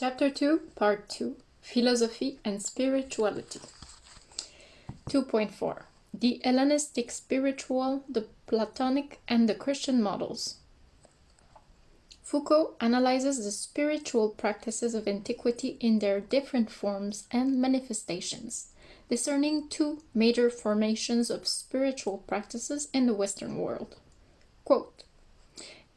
Chapter 2, Part 2 Philosophy and Spirituality. 2.4 The Hellenistic Spiritual, the Platonic, and the Christian Models. Foucault analyzes the spiritual practices of antiquity in their different forms and manifestations, discerning two major formations of spiritual practices in the Western world. Quote,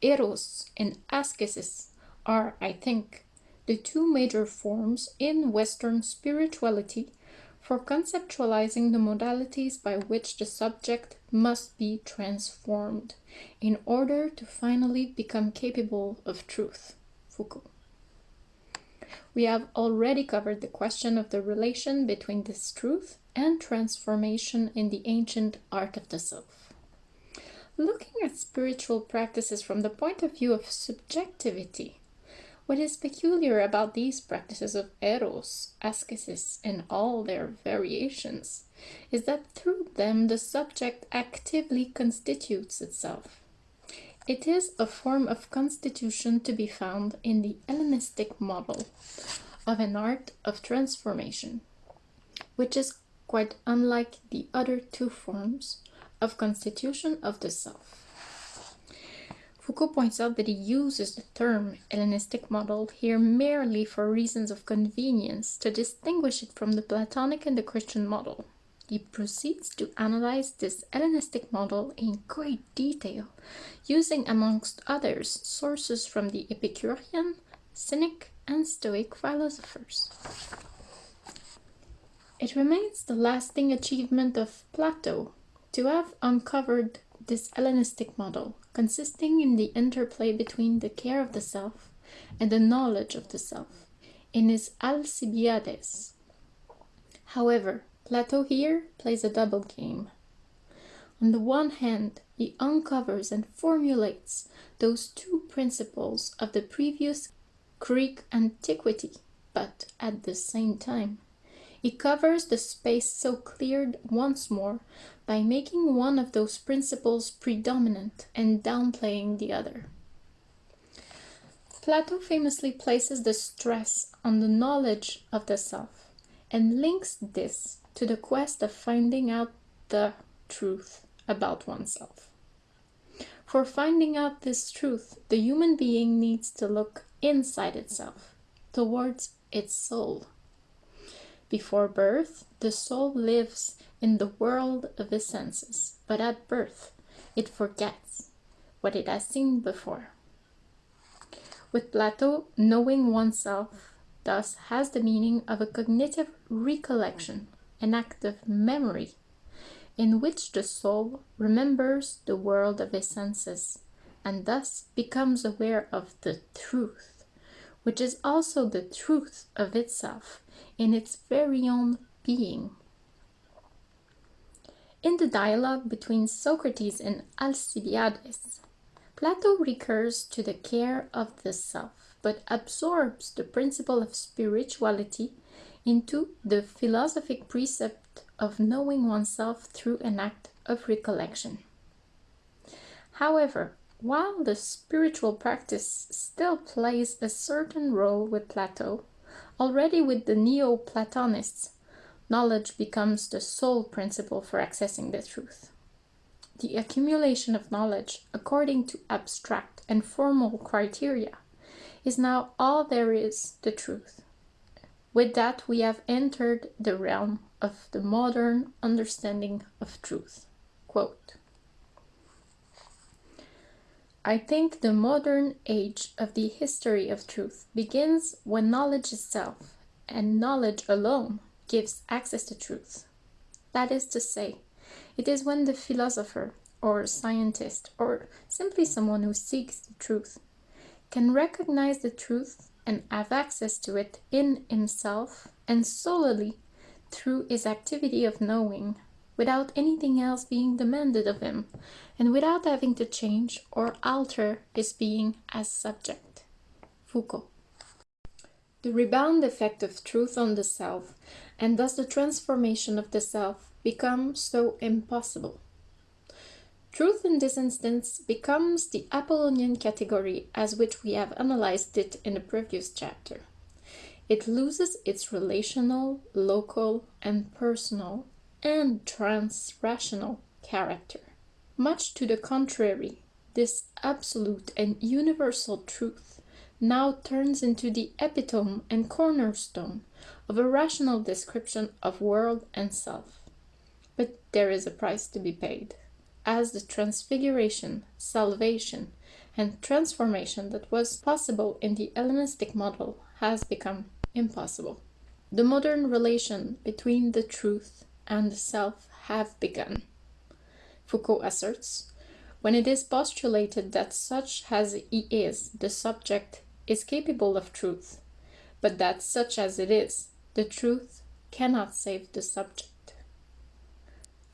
Eros and ascesis are, I think, the two major forms in Western spirituality for conceptualizing the modalities by which the subject must be transformed in order to finally become capable of truth. Foucault. We have already covered the question of the relation between this truth and transformation in the ancient art of the self. Looking at spiritual practices from the point of view of subjectivity, what is peculiar about these practices of eros, ascesis, and all their variations is that through them the subject actively constitutes itself. It is a form of constitution to be found in the Hellenistic model of an art of transformation, which is quite unlike the other two forms of constitution of the self. Foucault points out that he uses the term Hellenistic model here merely for reasons of convenience to distinguish it from the Platonic and the Christian model. He proceeds to analyze this Hellenistic model in great detail, using amongst others sources from the Epicurean, Cynic, and Stoic philosophers. It remains the lasting achievement of Plato to have uncovered this Hellenistic model, consisting in the interplay between the care of the self and the knowledge of the self, in his Alcibiades. However, Plato here plays a double game. On the one hand, he uncovers and formulates those two principles of the previous Greek antiquity, but at the same time, he covers the space so cleared once more by making one of those principles predominant and downplaying the other. Plato famously places the stress on the knowledge of the self and links this to the quest of finding out the truth about oneself. For finding out this truth, the human being needs to look inside itself, towards its soul. Before birth, the soul lives in the world of the senses, but at birth, it forgets what it has seen before. With Plato, knowing oneself thus has the meaning of a cognitive recollection, an act of memory, in which the soul remembers the world of the senses, and thus becomes aware of the truth, which is also the truth of itself in its very own being. In the dialogue between Socrates and Alcibiades, Plato recurs to the care of the self, but absorbs the principle of spirituality into the philosophic precept of knowing oneself through an act of recollection. However, while the spiritual practice still plays a certain role with Plato, Already with the Neoplatonists, knowledge becomes the sole principle for accessing the truth. The accumulation of knowledge, according to abstract and formal criteria, is now all there is the truth. With that, we have entered the realm of the modern understanding of truth. Quote, I think the modern age of the history of truth begins when knowledge itself, and knowledge alone, gives access to truth. That is to say, it is when the philosopher, or scientist, or simply someone who seeks the truth, can recognize the truth and have access to it in himself and solely through his activity of knowing without anything else being demanded of him, and without having to change or alter his being as subject. Foucault. The rebound effect of truth on the self, and thus the transformation of the self, become so impossible. Truth in this instance becomes the Apollonian category as which we have analyzed it in the previous chapter. it loses its relational, local, and personal, and transrational character. Much to the contrary, this absolute and universal truth now turns into the epitome and cornerstone of a rational description of world and self. But there is a price to be paid, as the transfiguration, salvation, and transformation that was possible in the Hellenistic model has become impossible. The modern relation between the truth and the self have begun. Foucault asserts, when it is postulated that such as he is, the subject is capable of truth, but that such as it is, the truth cannot save the subject.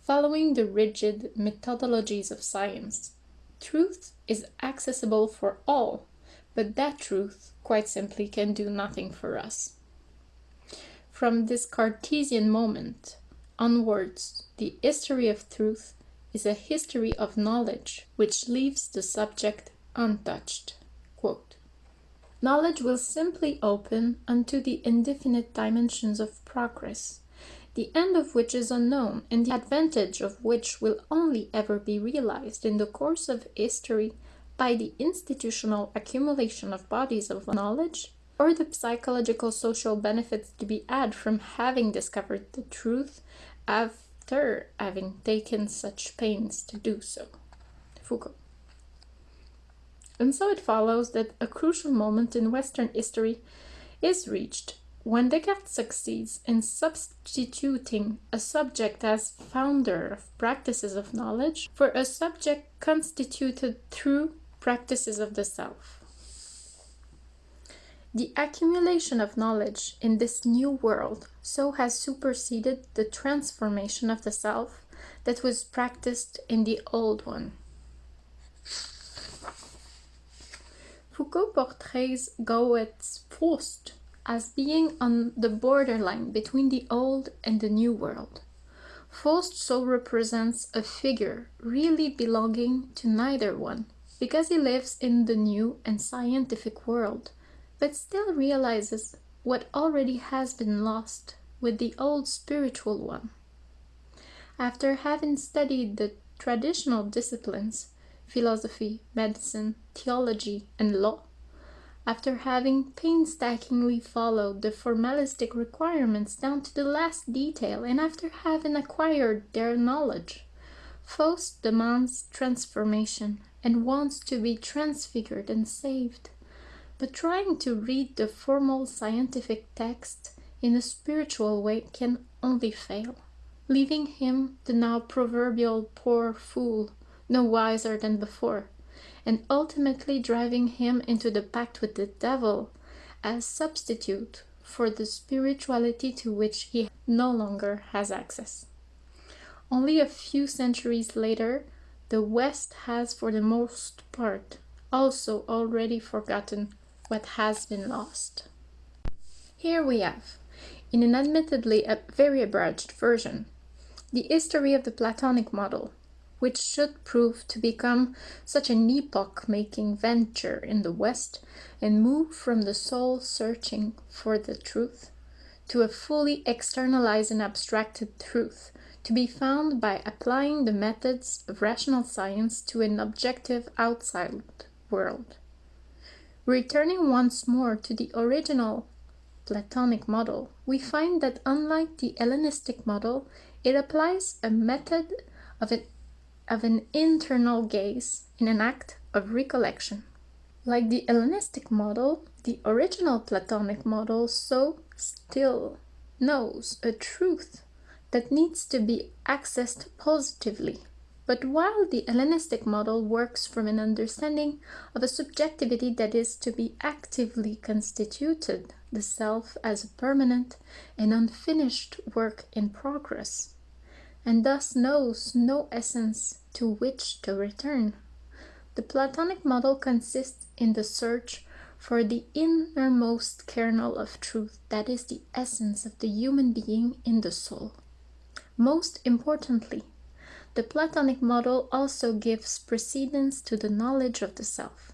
Following the rigid methodologies of science, truth is accessible for all, but that truth quite simply can do nothing for us. From this Cartesian moment onwards, the history of truth is a history of knowledge which leaves the subject untouched. Quote, knowledge will simply open unto the indefinite dimensions of progress, the end of which is unknown and the advantage of which will only ever be realized in the course of history by the institutional accumulation of bodies of knowledge or the psychological social benefits to be had from having discovered the truth after having taken such pains to do so. Foucault. And so it follows that a crucial moment in Western history is reached when Descartes succeeds in substituting a subject as founder of practices of knowledge for a subject constituted through practices of the self. The accumulation of knowledge in this new world so has superseded the transformation of the self that was practiced in the old one. Foucault portrays Goethe's Faust as being on the borderline between the old and the new world. Faust so represents a figure really belonging to neither one, because he lives in the new and scientific world, but still realizes what already has been lost with the old spiritual one. After having studied the traditional disciplines, philosophy, medicine, theology, and law, after having painstakingly followed the formalistic requirements down to the last detail, and after having acquired their knowledge, Faust demands transformation and wants to be transfigured and saved. But trying to read the formal scientific text in a spiritual way can only fail, leaving him the now proverbial poor fool, no wiser than before, and ultimately driving him into the pact with the devil as substitute for the spirituality to which he no longer has access. Only a few centuries later, the West has for the most part also already forgotten what has been lost. Here we have, in an admittedly a very abridged version, the history of the Platonic model, which should prove to become such an epoch-making venture in the West and move from the soul searching for the truth to a fully externalized and abstracted truth to be found by applying the methods of rational science to an objective outside world. Returning once more to the original Platonic model, we find that unlike the Hellenistic model, it applies a method of an, of an internal gaze in an act of recollection. Like the Hellenistic model, the original Platonic model so still knows a truth that needs to be accessed positively. But while the Hellenistic model works from an understanding of a subjectivity that is to be actively constituted, the self as a permanent and unfinished work in progress, and thus knows no essence to which to return. The Platonic model consists in the search for the innermost kernel of truth that is the essence of the human being in the soul. Most importantly, the Platonic model also gives precedence to the knowledge of the self,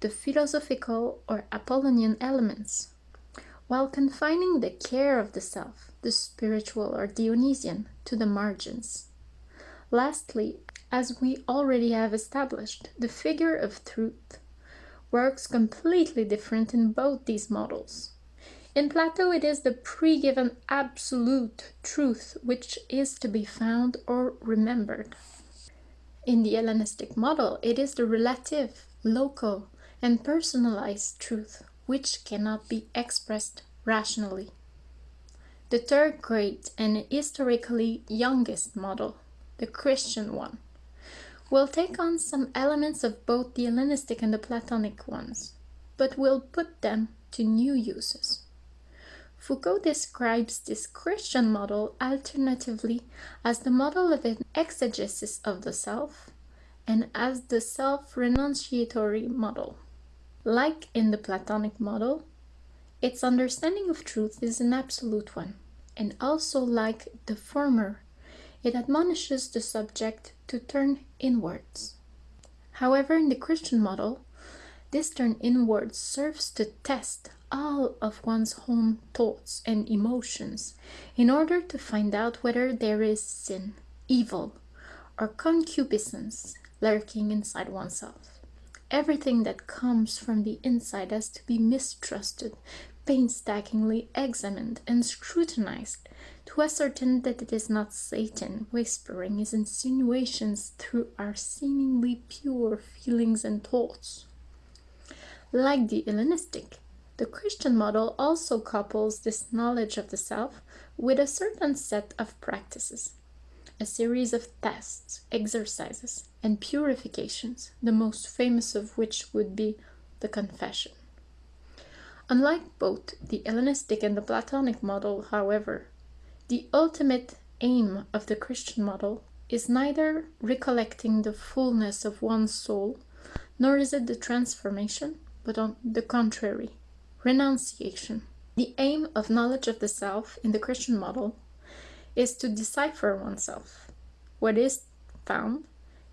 the philosophical or Apollonian elements, while confining the care of the self, the spiritual or Dionysian, to the margins. Lastly, as we already have established, the figure of truth works completely different in both these models. In Plato, it is the pre-given absolute truth which is to be found or remembered. In the Hellenistic model, it is the relative, local, and personalized truth which cannot be expressed rationally. The third great and historically youngest model, the Christian one, will take on some elements of both the Hellenistic and the Platonic ones, but will put them to new uses. Foucault describes this Christian model alternatively as the model of an exegesis of the self and as the self-renunciatory model. Like in the Platonic model, its understanding of truth is an absolute one, and also like the former, it admonishes the subject to turn inwards. However, in the Christian model, this turn inwards serves to test all of one's own thoughts and emotions in order to find out whether there is sin, evil, or concupiscence lurking inside oneself. Everything that comes from the inside has to be mistrusted, painstakingly examined and scrutinized to ascertain that it is not Satan whispering his insinuations through our seemingly pure feelings and thoughts. Like the Hellenistic, the Christian model also couples this knowledge of the self with a certain set of practices, a series of tests, exercises, and purifications, the most famous of which would be the confession. Unlike both the Hellenistic and the Platonic model, however, the ultimate aim of the Christian model is neither recollecting the fullness of one's soul, nor is it the transformation, but on the contrary, renunciation. The aim of knowledge of the self in the Christian model is to decipher oneself. What is found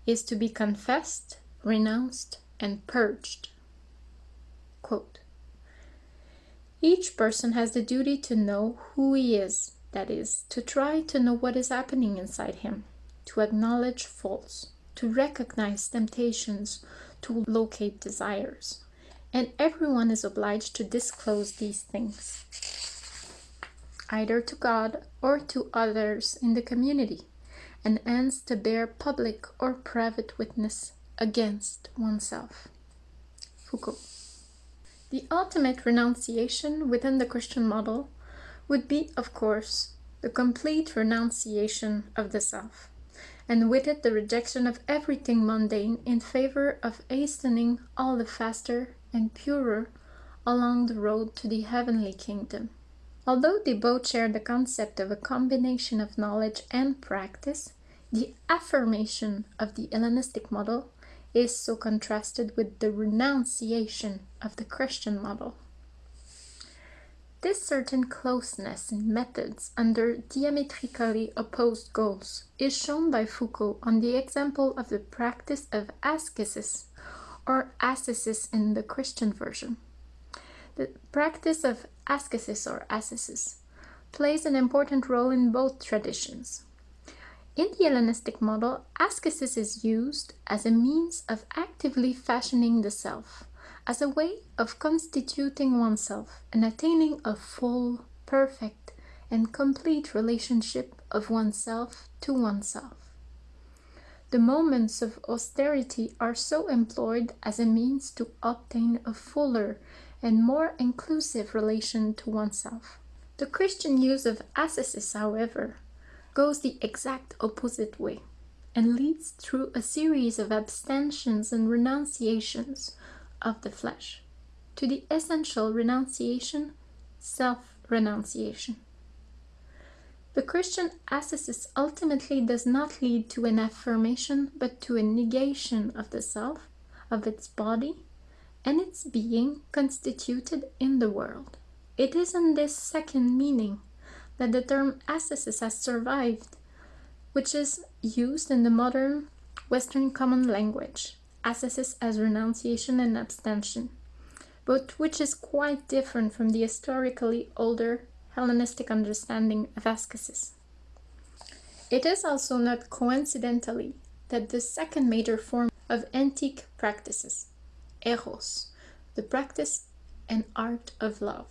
is to be confessed, renounced, and purged. Quote, Each person has the duty to know who he is, that is, to try to know what is happening inside him, to acknowledge faults, to recognize temptations, to locate desires and everyone is obliged to disclose these things, either to God or to others in the community, and hence to bear public or private witness against oneself. Foucault. The ultimate renunciation within the Christian model would be, of course, the complete renunciation of the self, and with it the rejection of everything mundane in favor of hastening all the faster and purer along the road to the heavenly kingdom. Although they both share the concept of a combination of knowledge and practice, the affirmation of the Hellenistic model is so contrasted with the renunciation of the Christian model. This certain closeness in methods under diametrically opposed goals is shown by Foucault on the example of the practice of ascesis or ascesis in the Christian version. The practice of ascesis or ascesis plays an important role in both traditions. In the Hellenistic model, ascesis is used as a means of actively fashioning the self, as a way of constituting oneself and attaining a full, perfect, and complete relationship of oneself to oneself. The moments of austerity are so employed as a means to obtain a fuller and more inclusive relation to oneself. The Christian use of ascesis, however, goes the exact opposite way and leads through a series of abstentions and renunciations of the flesh to the essential renunciation, self-renunciation. The Christian ascesis ultimately does not lead to an affirmation but to a negation of the self, of its body, and its being constituted in the world. It is in this second meaning that the term ascesis has survived, which is used in the modern Western common language, ascesis as renunciation and abstention, but which is quite different from the historically older Hellenistic understanding of ascesis. It is also not coincidentally that the second major form of antique practices, eros, the practice and art of love,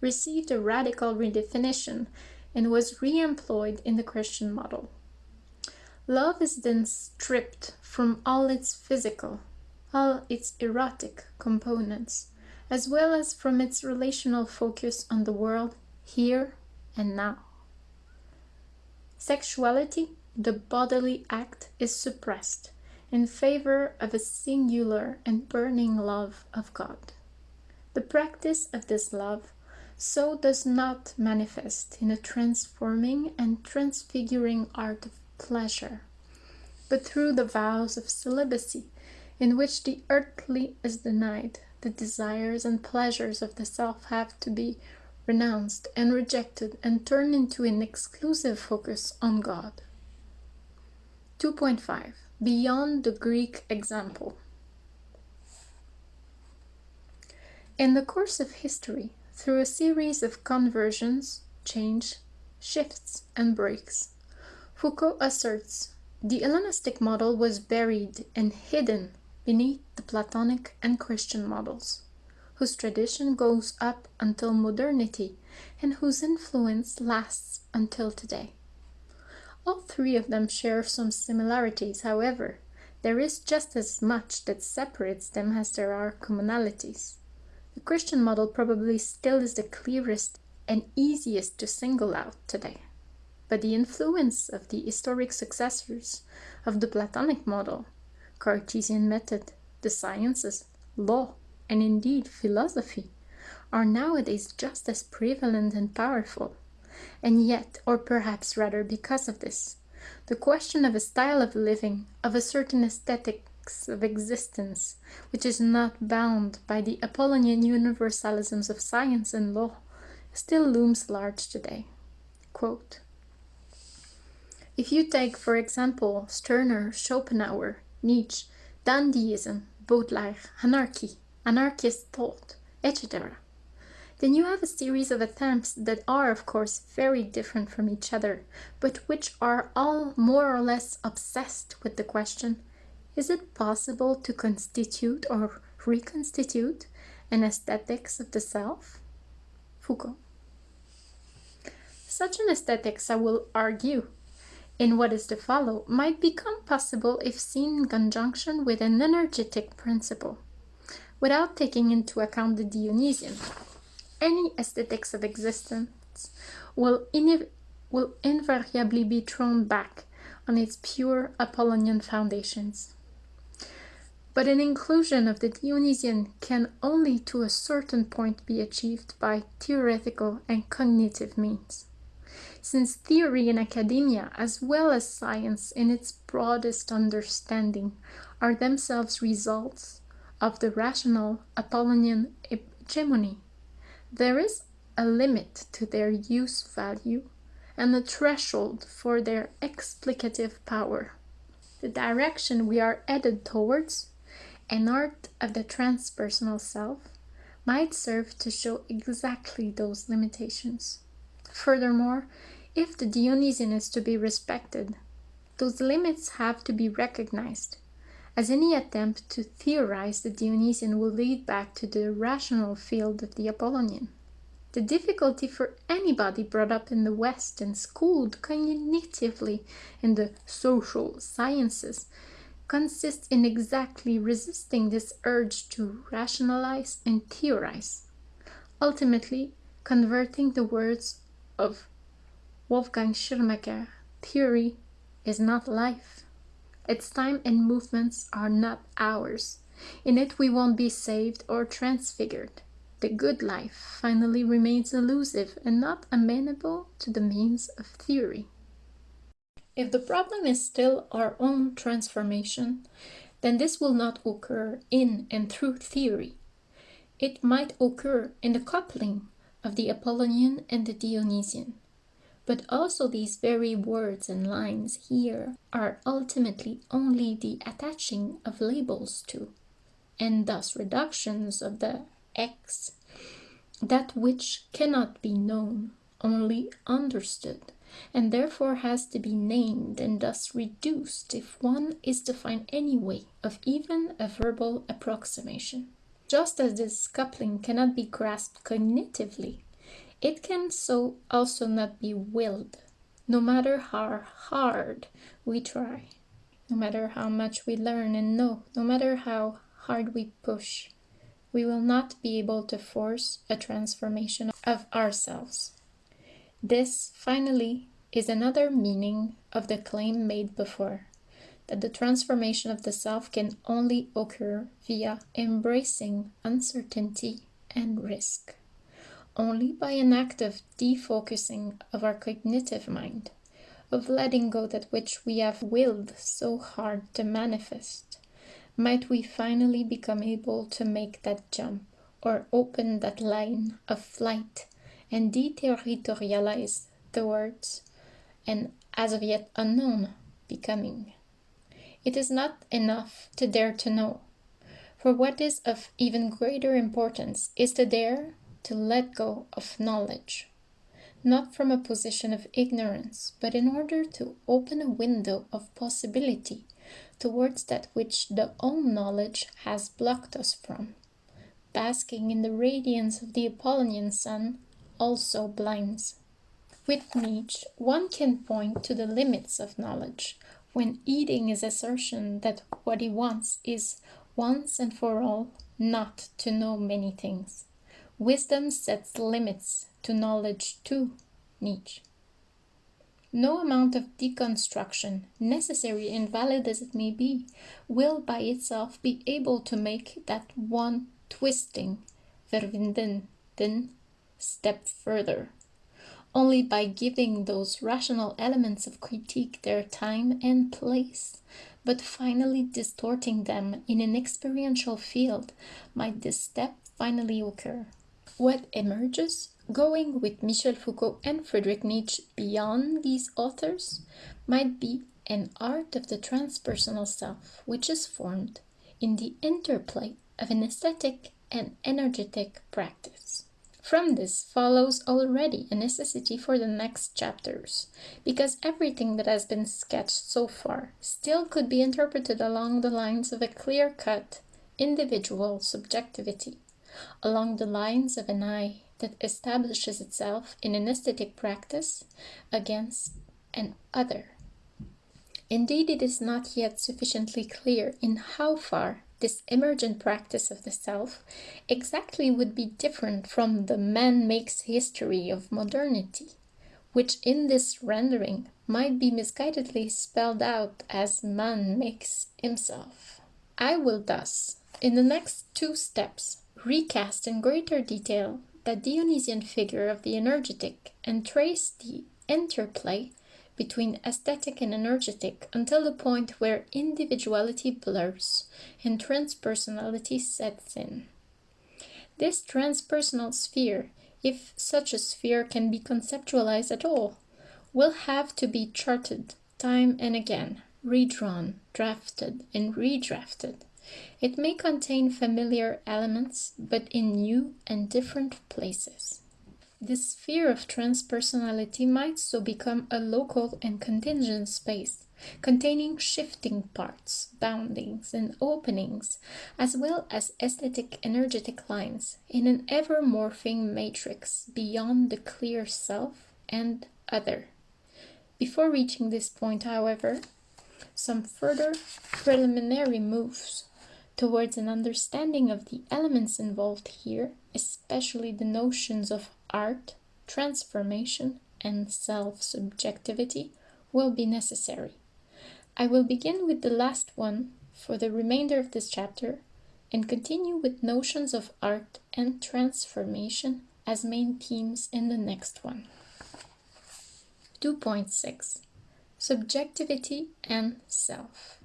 received a radical redefinition and was re-employed in the Christian model. Love is then stripped from all its physical, all its erotic components, as well as from its relational focus on the world here and now. Sexuality, the bodily act, is suppressed in favor of a singular and burning love of God. The practice of this love so does not manifest in a transforming and transfiguring art of pleasure, but through the vows of celibacy, in which the earthly is denied, the desires and pleasures of the self have to be renounced and rejected and turned into an exclusive focus on God. 2.5 Beyond the Greek example. In the course of history, through a series of conversions, change, shifts, and breaks, Foucault asserts the Hellenistic model was buried and hidden beneath the Platonic and Christian models, whose tradition goes up until modernity and whose influence lasts until today. All three of them share some similarities, however, there is just as much that separates them as there are commonalities. The Christian model probably still is the clearest and easiest to single out today. But the influence of the historic successors of the Platonic model, Cartesian method, the sciences, law, and indeed philosophy, are nowadays just as prevalent and powerful. And yet, or perhaps rather because of this, the question of a style of living, of a certain aesthetics of existence, which is not bound by the Apollonian universalisms of science and law, still looms large today. Quote, if you take, for example, Stirner, Schopenhauer, Nietzsche, dandyism, Baudelaire, anarchy, anarchist thought, etc., then you have a series of attempts that are, of course, very different from each other, but which are all more or less obsessed with the question is it possible to constitute or reconstitute an aesthetics of the self? Foucault. Such an aesthetics, I will argue, in what is to follow, might become possible if seen in conjunction with an energetic principle, without taking into account the Dionysian. Any aesthetics of existence will, will invariably be thrown back on its pure Apollonian foundations. But an inclusion of the Dionysian can only to a certain point be achieved by theoretical and cognitive means. Since theory in academia, as well as science in its broadest understanding, are themselves results of the rational Apollonian hegemony, there is a limit to their use value and a threshold for their explicative power. The direction we are headed towards an art of the transpersonal self might serve to show exactly those limitations. Furthermore, if the Dionysian is to be respected, those limits have to be recognized, as any attempt to theorize the Dionysian will lead back to the rational field of the Apollonian. The difficulty for anybody brought up in the West and schooled cognitively in the social sciences consists in exactly resisting this urge to rationalize and theorize, ultimately converting the words of Wolfgang Schirmacher, theory is not life. Its time and movements are not ours. In it we won't be saved or transfigured. The good life finally remains elusive and not amenable to the means of theory. If the problem is still our own transformation, then this will not occur in and through theory. It might occur in the coupling of the Apollonian and the Dionysian. But also these very words and lines here are ultimately only the attaching of labels to, and thus reductions of the X, that which cannot be known, only understood, and therefore has to be named and thus reduced if one is to find any way of even a verbal approximation. Just as this coupling cannot be grasped cognitively, it can so also not be willed, no matter how hard we try, no matter how much we learn and know, no matter how hard we push, we will not be able to force a transformation of ourselves. This, finally, is another meaning of the claim made before that the transformation of the self can only occur via embracing uncertainty and risk. Only by an act of defocusing of our cognitive mind, of letting go that which we have willed so hard to manifest, might we finally become able to make that jump or open that line of flight and deterritorialize the words and as of yet unknown becoming. It is not enough to dare to know, for what is of even greater importance is to dare to let go of knowledge, not from a position of ignorance, but in order to open a window of possibility towards that which the own knowledge has blocked us from. Basking in the radiance of the Apollonian sun also blinds. With Nietzsche, one can point to the limits of knowledge when eating his assertion that what he wants is once and for all not to know many things. Wisdom sets limits to knowledge too, Nietzsche. No amount of deconstruction, necessary and valid as it may be, will by itself be able to make that one twisting, verwinden, step further. Only by giving those rational elements of critique their time and place, but finally distorting them in an experiential field, might this step finally occur. What emerges, going with Michel Foucault and Friedrich Nietzsche beyond these authors, might be an art of the transpersonal self, which is formed in the interplay of an aesthetic and energetic practice. From this follows already a necessity for the next chapters, because everything that has been sketched so far still could be interpreted along the lines of a clear-cut, individual subjectivity, along the lines of an I that establishes itself in an aesthetic practice against an other. Indeed, it is not yet sufficiently clear in how far this emergent practice of the self exactly would be different from the man makes history of modernity, which in this rendering might be misguidedly spelled out as man makes himself. I will thus, in the next two steps, recast in greater detail the Dionysian figure of the energetic and trace the interplay between aesthetic and energetic until the point where individuality blurs and transpersonality sets in. This transpersonal sphere, if such a sphere can be conceptualized at all, will have to be charted time and again, redrawn, drafted, and redrafted. It may contain familiar elements, but in new and different places. This sphere of transpersonality might so become a local and contingent space, containing shifting parts, boundings, and openings, as well as aesthetic energetic lines, in an ever morphing matrix beyond the clear self and other. Before reaching this point, however, some further preliminary moves towards an understanding of the elements involved here, especially the notions of art, transformation, and self-subjectivity will be necessary. I will begin with the last one for the remainder of this chapter and continue with notions of art and transformation as main themes in the next one. 2.6 Subjectivity and Self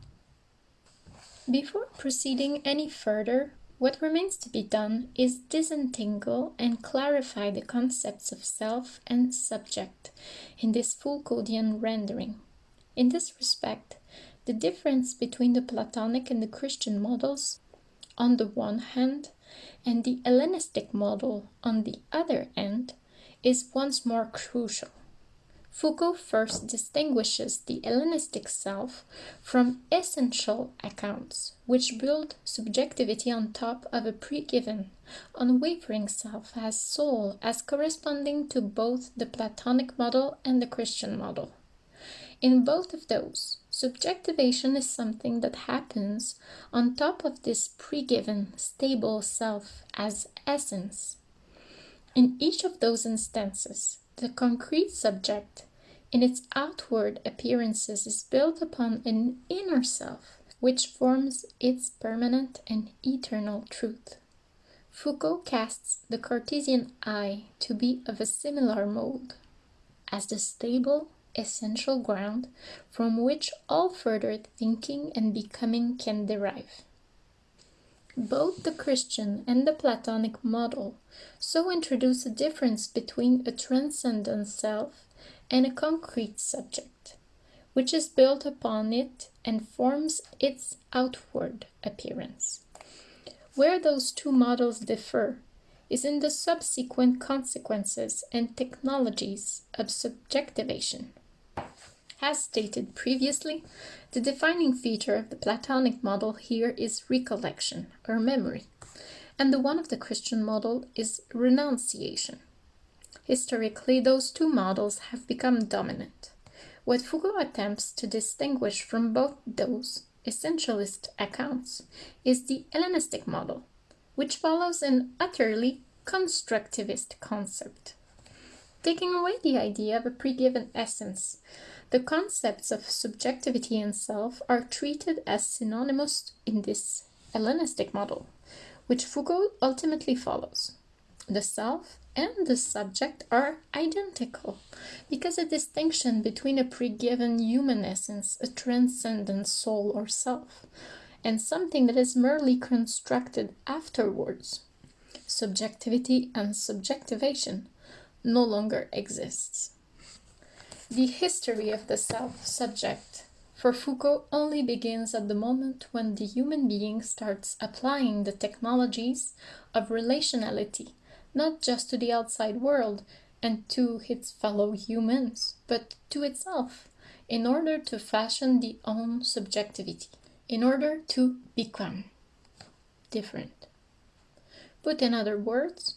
Before proceeding any further, what remains to be done is disentangle and clarify the concepts of self and subject in this Foucauldian rendering. In this respect, the difference between the Platonic and the Christian models, on the one hand, and the Hellenistic model, on the other end, is once more crucial. Foucault first distinguishes the Hellenistic self from essential accounts, which build subjectivity on top of a pre-given, unwavering self as soul as corresponding to both the Platonic model and the Christian model. In both of those, subjectivation is something that happens on top of this pre-given, stable self as essence. In each of those instances, the concrete subject, in its outward appearances, is built upon an inner self, which forms its permanent and eternal truth. Foucault casts the Cartesian I to be of a similar mold, as the stable, essential ground from which all further thinking and becoming can derive. Both the Christian and the Platonic model so introduce a difference between a transcendent self and a concrete subject, which is built upon it and forms its outward appearance. Where those two models differ is in the subsequent consequences and technologies of subjectivation. As stated previously, the defining feature of the Platonic model here is recollection, or memory, and the one of the Christian model is renunciation. Historically, those two models have become dominant. What Foucault attempts to distinguish from both those essentialist accounts is the Hellenistic model, which follows an utterly constructivist concept. Taking away the idea of a pre-given essence, the concepts of subjectivity and self are treated as synonymous in this Hellenistic model, which Foucault ultimately follows. The self and the subject are identical because a distinction between a pre-given human essence, a transcendent soul or self, and something that is merely constructed afterwards, subjectivity and subjectivation, no longer exists. The history of the self-subject for Foucault only begins at the moment when the human being starts applying the technologies of relationality, not just to the outside world and to its fellow humans, but to itself, in order to fashion the own subjectivity, in order to become different. Put in other words,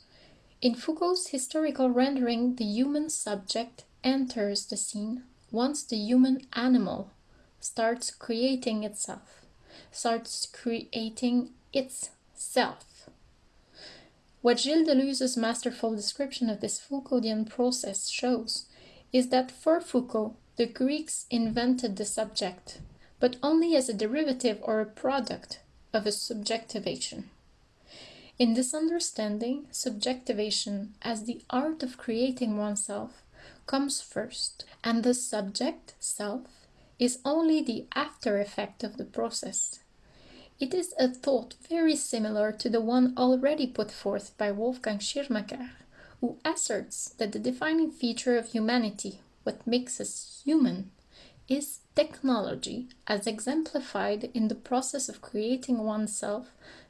in Foucault's historical rendering, the human subject enters the scene once the human animal starts creating itself, starts creating its self. What Gilles Deleuze's masterful description of this Foucauldian process shows is that for Foucault, the Greeks invented the subject, but only as a derivative or a product of a subjectivation. In this understanding, subjectivation as the art of creating oneself comes first, and the subject, self, is only the after effect of the process. It is a thought very similar to the one already put forth by Wolfgang Schirmacher, who asserts that the defining feature of humanity, what makes us human, is technology as exemplified in the process of creating oneself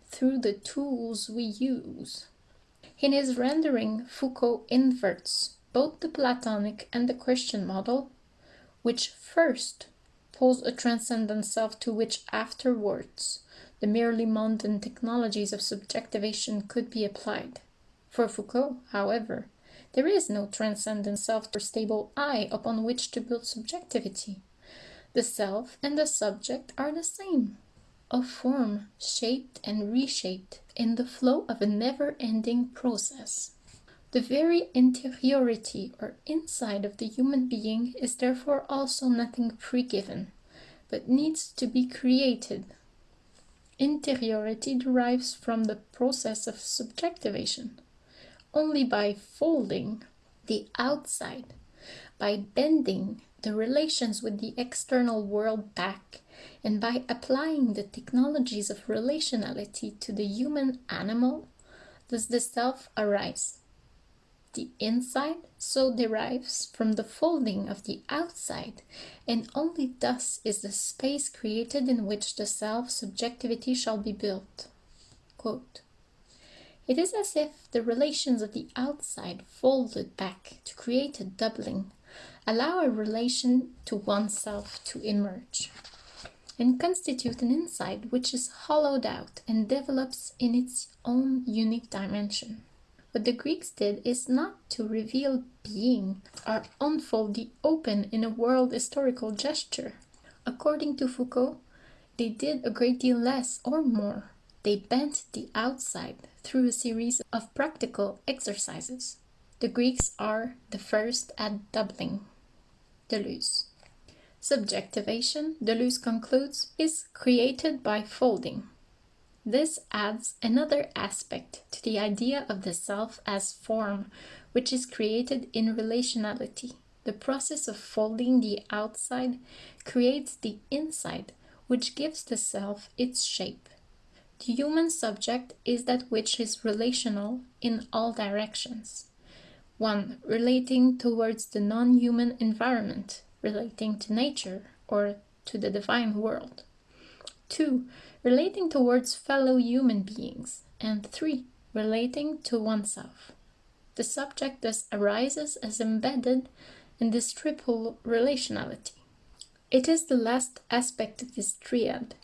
through the tools we use. In his rendering, Foucault inverts both the Platonic and the Christian model, which first pose a transcendent self to which afterwards the merely mundane technologies of subjectivation could be applied. For Foucault, however, there is no transcendent self or stable I upon which to build subjectivity. The self and the subject are the same, a form shaped and reshaped in the flow of a never-ending process. The very interiority or inside of the human being is therefore also nothing pre-given, but needs to be created. Interiority derives from the process of subjectivation. Only by folding the outside, by bending the relations with the external world back, and by applying the technologies of relationality to the human animal, does the self arise. The inside so derives from the folding of the outside, and only thus is the space created in which the self-subjectivity shall be built. Quote, It is as if the relations of the outside folded back to create a doubling, allow a relation to oneself to emerge, and constitute an inside which is hollowed out and develops in its own unique dimension. What the Greeks did is not to reveal being or unfold the open in a world historical gesture. According to Foucault, they did a great deal less or more. They bent the outside through a series of practical exercises. The Greeks are the first at doubling. Deleuze. Subjectivation, Deleuze concludes, is created by folding. This adds another aspect to the idea of the self as form, which is created in relationality. The process of folding the outside creates the inside, which gives the self its shape. The human subject is that which is relational in all directions. 1. Relating towards the non-human environment, relating to nature or to the divine world. 2. Relating towards fellow human beings. And 3. Relating to oneself. The subject thus arises as embedded in this triple relationality. It is the last aspect of this triad,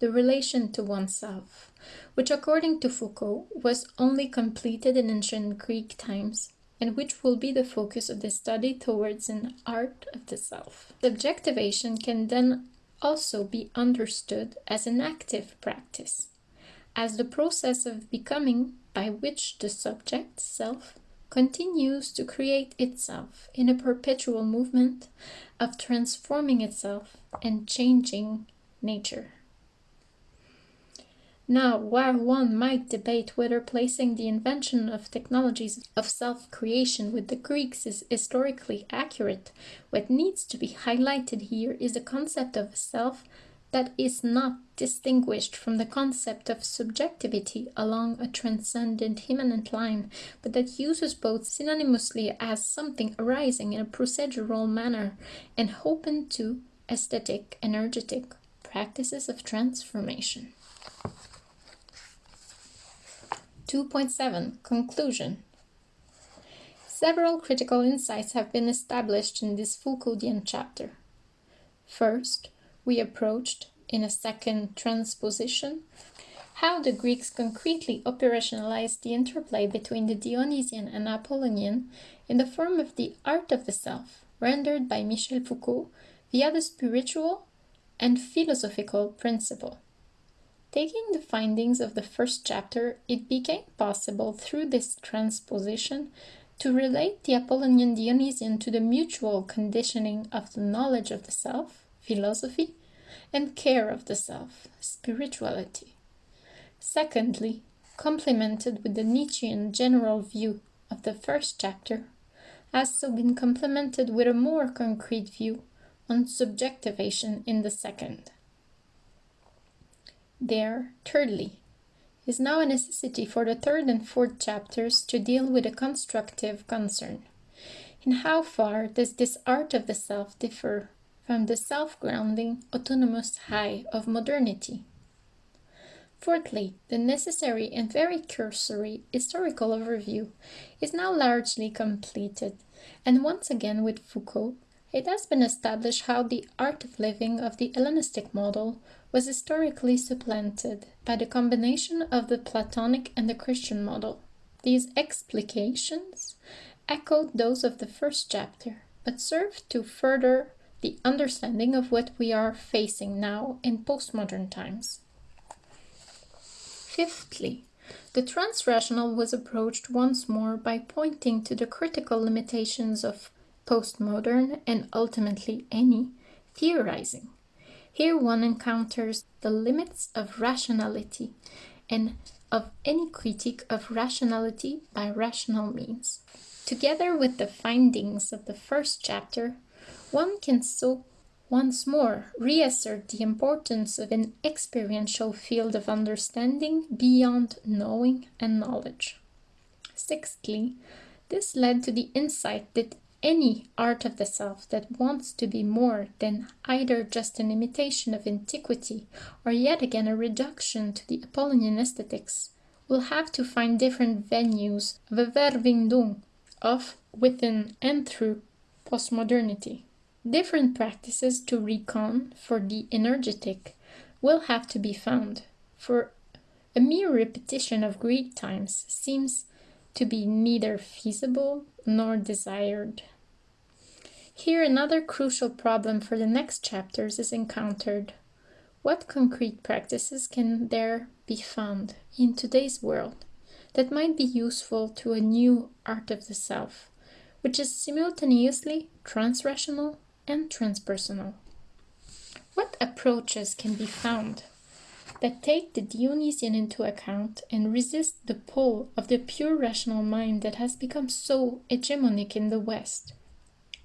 the relation to oneself, which according to Foucault was only completed in ancient Greek times and which will be the focus of the study towards an art of the self. Subjectivation can then also be understood as an active practice, as the process of becoming by which the subject self continues to create itself in a perpetual movement of transforming itself and changing nature. Now, while one might debate whether placing the invention of technologies of self-creation with the Greeks is historically accurate, what needs to be highlighted here is the concept of self that is not distinguished from the concept of subjectivity along a transcendent immanent line, but that uses both synonymously as something arising in a procedural manner and open to aesthetic, energetic practices of transformation. 2.7 Conclusion Several critical insights have been established in this Foucauldian chapter. First, we approached, in a second transposition, how the Greeks concretely operationalized the interplay between the Dionysian and Apollonian in the form of the art of the self, rendered by Michel Foucault via the spiritual and philosophical principle. Taking the findings of the first chapter, it became possible through this transposition to relate the Apollonian Dionysian to the mutual conditioning of the knowledge of the self, philosophy, and care of the self, spirituality. Secondly, complemented with the Nietzschean general view of the first chapter, has so been complemented with a more concrete view on subjectivation in the second. There, thirdly, is now a necessity for the third and fourth chapters to deal with a constructive concern. In how far does this art of the self differ from the self-grounding autonomous high of modernity? Fourthly, the necessary and very cursory historical overview is now largely completed, and once again with Foucault, it has been established how the art of living of the Hellenistic model was historically supplanted by the combination of the Platonic and the Christian model. These explications echoed those of the first chapter, but served to further the understanding of what we are facing now in postmodern times. Fifthly, the transrational was approached once more by pointing to the critical limitations of postmodern and ultimately any theorizing. Here one encounters the limits of rationality and of any critique of rationality by rational means. Together with the findings of the first chapter, one can so once more reassert the importance of an experiential field of understanding beyond knowing and knowledge. Sixthly, this led to the insight that any art of the self that wants to be more than either just an imitation of antiquity or yet again a reduction to the Apollonian aesthetics will have to find different venues of a Verwindung of, within, and through postmodernity. Different practices to recon for the energetic will have to be found, for a mere repetition of Greek times seems to be neither feasible nor desired. Here, another crucial problem for the next chapters is encountered. What concrete practices can there be found in today's world that might be useful to a new art of the self, which is simultaneously transrational and transpersonal? What approaches can be found that take the Dionysian into account and resist the pull of the pure rational mind that has become so hegemonic in the West?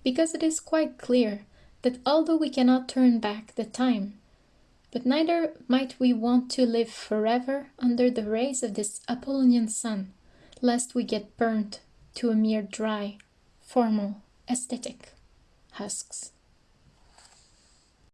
Because it is quite clear that although we cannot turn back the time, but neither might we want to live forever under the rays of this Apollonian sun, lest we get burnt to a mere dry, formal, aesthetic husks.